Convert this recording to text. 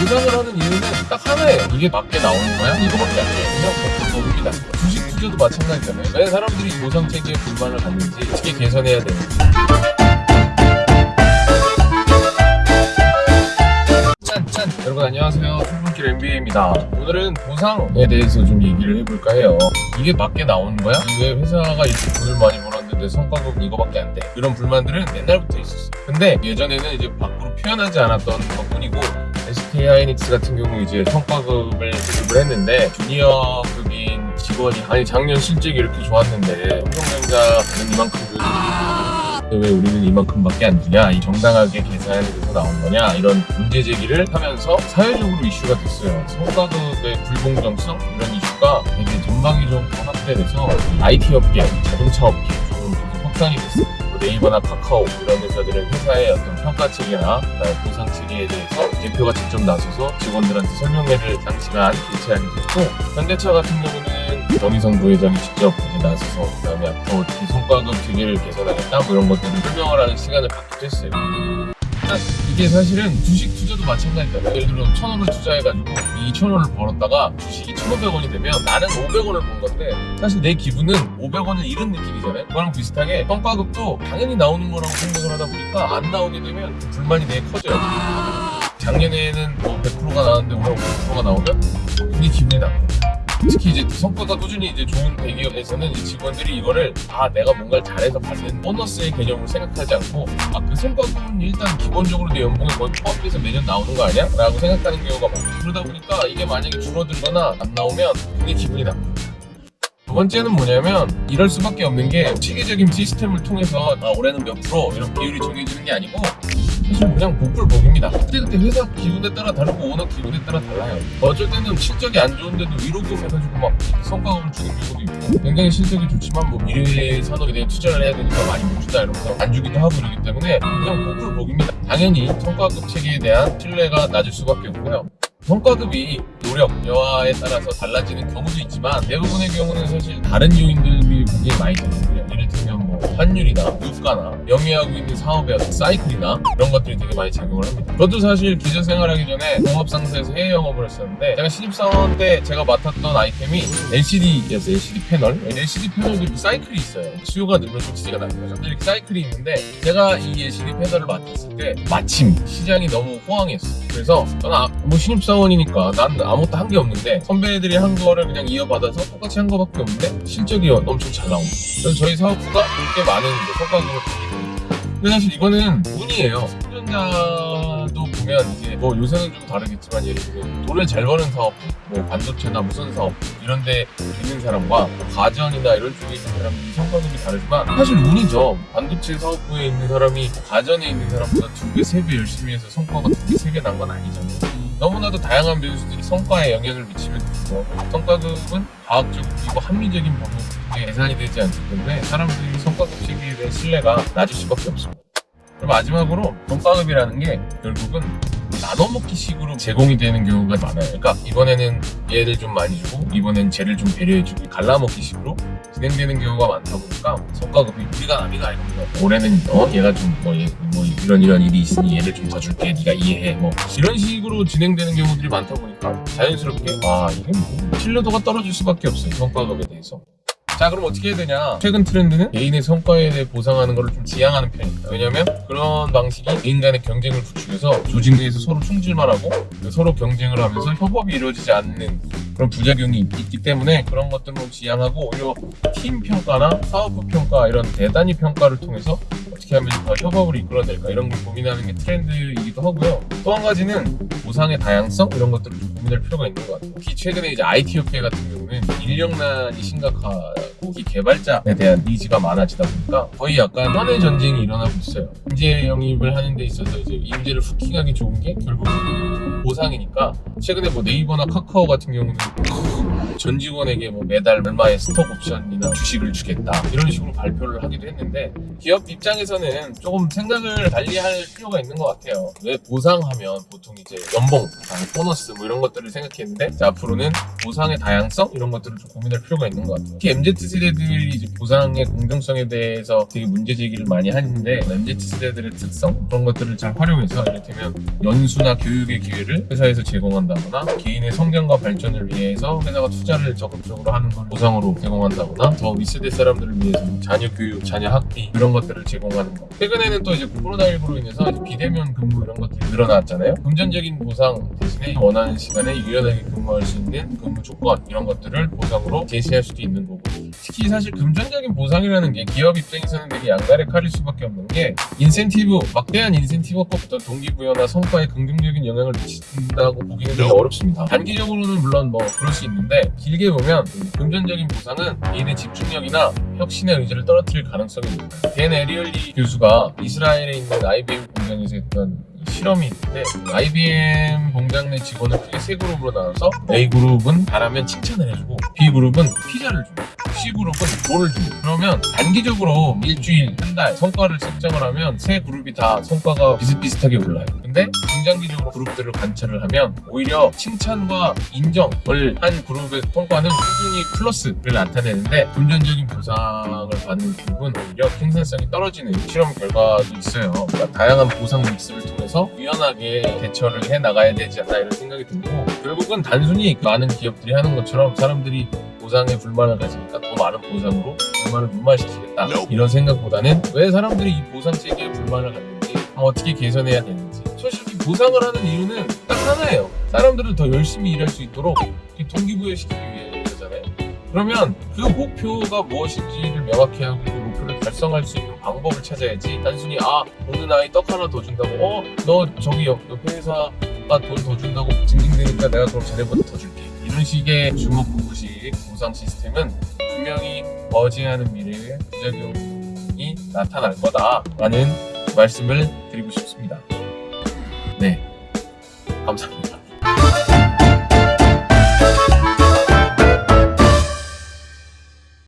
보상을 하는 이유는 딱 하나예요. 이게 맞게 나오는 거야? 이거밖에 안 돼. 그냥 거품입니다. 주식 투자도 마찬가지잖아요. 왜 사람들이 보상 체계에 불만을 갖는지 어떻게 개선해야 되는지. 짠, 짠. 여러분 안녕하세요. 출근길 MBA입니다. 오늘은 보상에 대해서 좀 얘기를 해볼까 해요. 이게 맞게 나오는 거야? 왜 회사가 이렇게 돈을 많이 벌었는데 성과급 이거밖에 안 돼? 이런 불만들은 옛날부터 있었어. 근데 예전에는 이제 밖으로 표현하지 않았던 것뿐이고 하이닉스 같은 경우 이제 성과급을 지급을 했는데 주니어급인 직원이 아니 작년 실적이 이렇게 좋았는데 삼성전자는 이만큼 그왜 우리는 이만큼밖에 안 주냐? 이 정당하게 계산이 돼서 나온 거냐? 이런 문제 제기를 하면서 사회적으로 이슈가 됐어요. 성과급의 불공정성? 이런 이슈가 되게 전방위적으로 확대돼서 IT 업계, 자동차 업계 좀 확산이 됐어요. 뭐 네이버나 카카오 이런 회사들은 회사의 어떤 평가 체계나 보상 체계에 대해서 대표가 직접 나서서 직원들한테 설명회를 장시간 개최하게 됐고 현대차 같은 경우는 정의성 부회장이 직접 이제 나서서 그 다음에 앞으로 어떻게 성과급 체계를 개선하겠다 뭐 이런 것들을 설명을 하는 시간을 갖기도 했어요. 일단 이게 사실은 주식 투자도 마찬가지잖아요. 예를 들어 천 원을 투자해가지고 이 천 원을 벌었다가 주식이 천오백 원이 되면 나는 오백 원을 번 건데 사실 내 기분은 오백 원을 잃은 느낌이잖아요. 그거랑 비슷하게 성과급도 당연히 나오는 거라고 생각을 하다 보니까 안 나오게 되면 불만이 되게 커져요. 작년에는 뭐 100%가 나왔는데 올해 50%가 나오면 굉장히 기분이 나빠요. 특히 이제 성과가 꾸준히 이제 좋은 대기업에서는 직원들이 이거를 아 내가 뭔가를 잘해서 받는 보너스의 개념을 생각하지 않고 아 그 성과금은 일단 기본적으로 내 연봉에 거의 포함돼서 매년 나오는 거 아니야? 라고 생각하는 경우가 많아요 그러다 보니까 이게 만약에 줄어들거나 안 나오면 굉장히 기분이 나빠요 두 번째는 뭐냐면 이럴 수밖에 없는 게 체계적인 시스템을 통해서 아, 올해는 몇 프로 이런 비율이 정해지는 게 아니고 사실 그냥 복불복입니다. 그때그때 회사 기분에 따라 다르고 오너 기분에 따라 달라요. 어쩔 때는 실적이 안 좋은데도 위로금 해가지고 막 성과금을 주는 경우도 있고 굉장히 실적이 좋지만 뭐 미래 산업에 대해 투자를 해야 되니까 많이 못 주다 이러면서 안 주기도 하고 이러기 때문에 그냥 복불복입니다. 당연히 성과급 체계에 대한 신뢰가 낮을 수밖에 없고요. 성과급이 노력, 여하에 따라서 달라지는 경우도 있지만 대부분의 경우는 사실 다른 요인들이 굉장히 많이 작용해요. 예를 들면 뭐 환율이나 유가나 영위하고 있는 사업의 어떤 사이클이나 이런 것들이 되게 많이 작용을 합니다. 저도 사실 기자 생활하기 전에 공업상사에서 해외 영업을 했었는데 제가 신입사원 때 제가 맡았던 아이템이 LCD였어요. LCD 패널. LCD 패널들이 사이클이 있어요. 수요가 늘면 좀 나는 거죠. 이렇게 사이클이 있는데 제가 이 LCD 패널을 맡았을 때 마침 시장이 너무 호황이었어요. 그래서 저는 아, 뭐 신입사원 이니까 난 아무것도 한 게 없는데 선배들이 한 거를 그냥 이어받아서 똑같이 한 거밖에 없는데 실적이 엄청 잘 나옵니다. 그래서 저희 사업부가 그렇게 많은 성과금을 받게 됩니다. 근데 사실 이거는 운이에요. 삼성전자도 보면 이제 뭐 요새는 좀 다르겠지만 예를 들면 돈을 잘 버는 사업, 뭐 반도체나 무선 사업 이런 데 있는 사람과 뭐 가전이나 이런 쪽에 있는 사람들이 성과금이 다르지만 사실 운이죠. 반도체 사업부에 있는 사람이 가전에 있는 사람보다 두 배, 열심히 해서 성과가 두 배, 세배난건 아니잖아요. 너무나도 다양한 변수들이 성과에 영향을 미치면 되고 성과급은 과학적이고 합리적인 방법으로 계산이 되지 않기 때문에 사람들이 성과급 체계에 대한 신뢰가 낮을 수밖에 없습니다. 그리고 마지막으로 성과급이라는 게 결국은 나눠먹기 식으로 제공이 되는 경우가 많아요. 그러니까 이번에는 얘를 좀 많이 주고 이번엔 쟤를 좀 배려해주고 갈라먹기 식으로 진행되는 경우가 많다 보니까 성과급이 우리가 이런 거 올해는 어 얘가 좀뭐 뭐 이런 이런 일이 있으니 얘를 좀 더 줄게 네가 이해해 뭐 이런 식으로 진행되는 경우들이 많다 보니까 자연스럽게 아 이게 뭐 신뢰도가 떨어질 수밖에 없어요 성과급에 대해서 자 그럼 어떻게 해야 되냐? 최근 트렌드는 개인의 성과에 대해 보상하는 것을 좀 지향하는 편입니다. 왜냐면 그런 방식이 개인 간의 경쟁을 부추겨서 조직 내에서 서로 충질만 하고 서로 경쟁을 하면서 협업이 이루어지지 않는 그런 부작용이 있기 때문에 그런 것들을 지향하고 오히려 팀 평가나 사업부 평가 이런 대단위 평가를 통해서 어떻게 하면 더 협업을 이끌어낼까? 이런 걸 고민하는 게 트렌드이기도 하고요. 또 한 가지는 보상의 다양성? 이런 것들을 좀 고민할 필요가 있는 것 같아요. 특히 최근에 이제 IT 업계 같은 경우는 인력난이 심각하고 이 개발자에 대한 니즈가 많아지다 보니까 거의 약간 현해 전쟁이 일어나고 있어요. 인재 영입을 하는 데 있어서 이제 인재를 후킹하기 좋은 게 결국 보상이니까 최근에 뭐 네이버나 카카오 같은 경우는 전 직원에게 뭐 매달 얼마의 스톡 옵션이나 주식을 주겠다 이런 식으로 발표를 하기도 했는데 기업 입장에서는 조금 생각을 달리 할 필요가 있는 것 같아요. 왜 보상하면 보통 이제 연봉, 보너스 뭐 이런 것들 을 생각했는데 앞으로는 보상의 다양성 이런 것들을 좀 고민할 필요가 있는 것 같아요. 특히 MZ 세대들이 이제 보상의 공정성에 대해서 되게 문제 제기를 많이 하는데 MZ 세대들의 특성 그런 것들을 잘 활용해서 이를테면 연수나 교육의 기회를 회사에서 제공한다거나 개인의 성장과 발전을 위해서 회사가 투자를 적극적으로 하는 걸 보상으로 제공한다거나 더 윗세대 사람들을 위해서 자녀 교육, 자녀 학비 이런 것들을 제공하는 거. 최근에는 또 이제 코로나19로 인해서 비대면 근무 이런 것들이 늘어났잖아요. 금전적인 보상 대신에 원하는 시간에 유연하게 근무할 수 있는 근무 조건 이런 것들을 보상으로 제시할 수도 있는 거고. 특히 사실 금전적인 보상이라는 게 기업 입장에서는 되게 양날의 칼일 수밖에 없는 게 인센티브 막대한 인센티브가 어떤 동기부여나 성과에 긍정적인 영향을 미친다고 보기는 되게 어렵습니다. 단기적으로는 물론 뭐 그럴 수 있는데 길게 보면 이 금전적인 보상은 개인의 집중력이나 혁신의 의지를 떨어뜨릴 가능성이 있습니다 댄 에리얼리 교수가 이스라엘에 있는 IBM 공장에서 했던 이 실험이 있는데 IBM 공장 내 직원을 크게 세 그룹으로 나눠서 A 그룹은 잘하면 칭찬을 해주고 B 그룹은 피자를 줍니다. 10으로 돈을 줍니다 그러면 단기적으로 일주일, 한 달 성과를 측정을 하면 세 그룹이 다 성과가 비슷비슷하게 올라요. 근데 중장기적으로 그룹들을 관찰을 하면 오히려 칭찬과 인정을 한 그룹의 성과는 꾸준히 플러스를 나타내는데 금전적인 보상을 받는 그룹은 오히려 생산성이 떨어지는 실험 결과도 있어요. 그러니까 다양한 보상 믹스를 통해서 유연하게 대처를 해 나가야 되지 않나 이런 생각이 들고 결국은 단순히 많은 기업들이 하는 것처럼 사람들이 보상에 불만을 가지니까 더 많은 보상으로 불만을 무마시키겠다. 이런 생각보다는 왜 사람들이 이 보상 체계에 불만을 갖는지 어떻게 개선해야 되는지. 솔직히 보상을 하는 이유는 딱 하나예요. 사람들을 더 열심히 일할 수 있도록 동기부여시키기 위해서잖아요. 그러면 그 목표가 무엇인지를 명확히 하고 그 목표를 달성할 수 있는 방법을 찾아야지 단순히 아 어느 나이 떡 하나 더 준다고 어 너 저기 옆, 옆에 회사가 돈 더 준다고 징징대니까 내가 그럼 쟤네보다 더 줄게 이런 식의 주먹구구식 보상 시스템은 분명히 머지않은 미래에 부작용이 나타날 거다라는 말씀을 드리고 싶습니다. 네, 감사합니다.